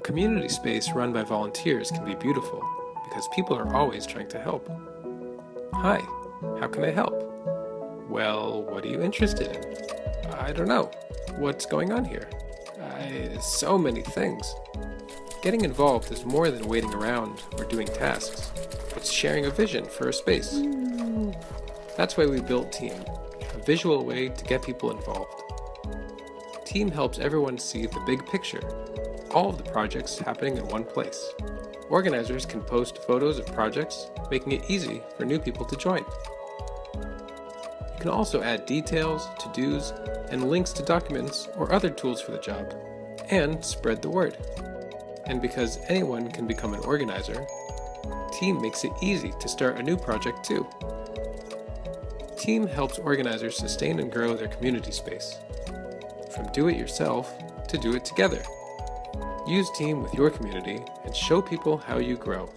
A community space run by volunteers can be beautiful because people are always trying to help. Hi, how can I help? Well, what are you interested in? I don't know. What's going on here? I, so many things. Getting involved is more than waiting around or doing tasks. It's sharing a vision for a space. That's why we built Team, a visual way to get people involved. Team helps everyone see the big picture, all of the projects happening in one place. Organizers can post photos of projects, making it easy for new people to join. You can also add details, to-dos, and links to documents or other tools for the job, and spread the word. And because anyone can become an organizer, Team makes it easy to start a new project too. Team helps organizers sustain and grow their community space. From do it yourself to do it together. Use Team with your community and show people how you grow.